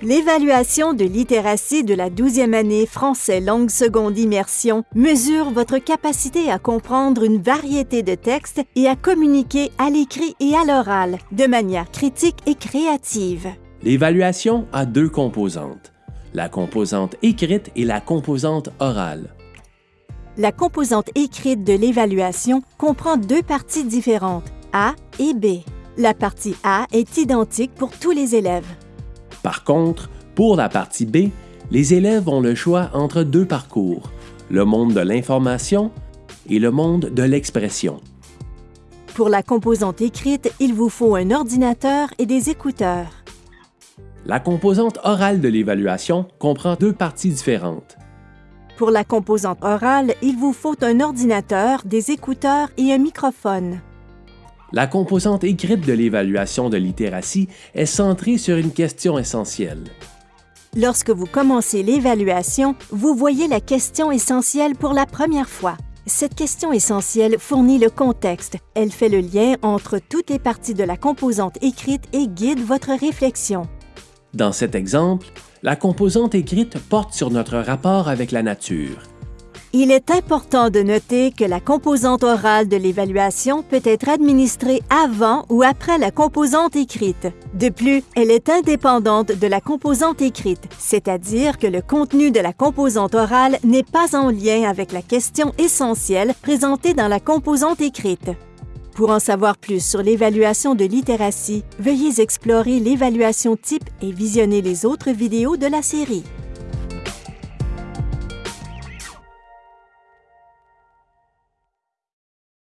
L'évaluation de littératie de la 12e année français langue seconde immersion mesure votre capacité à comprendre une variété de textes et à communiquer à l'écrit et à l'oral de manière critique et créative. L'évaluation a deux composantes, la composante écrite et la composante orale. La composante écrite de l'évaluation comprend deux parties différentes, A et B. La partie A est identique pour tous les élèves. Par contre, pour la partie B, les élèves ont le choix entre deux parcours, le monde de l'information et le monde de l'expression. Pour la composante écrite, il vous faut un ordinateur et des écouteurs. La composante orale de l'évaluation comprend deux parties différentes. Pour la composante orale, il vous faut un ordinateur, des écouteurs et un microphone. La composante écrite de l'évaluation de littératie est centrée sur une question essentielle. Lorsque vous commencez l'évaluation, vous voyez la question essentielle pour la première fois. Cette question essentielle fournit le contexte. Elle fait le lien entre toutes les parties de la composante écrite et guide votre réflexion. Dans cet exemple, la composante écrite porte sur notre rapport avec la nature. Il est important de noter que la composante orale de l'évaluation peut être administrée avant ou après la composante écrite. De plus, elle est indépendante de la composante écrite, c'est-à-dire que le contenu de la composante orale n'est pas en lien avec la question essentielle présentée dans la composante écrite. Pour en savoir plus sur l'évaluation de littératie, veuillez explorer l'évaluation type et visionner les autres vidéos de la série.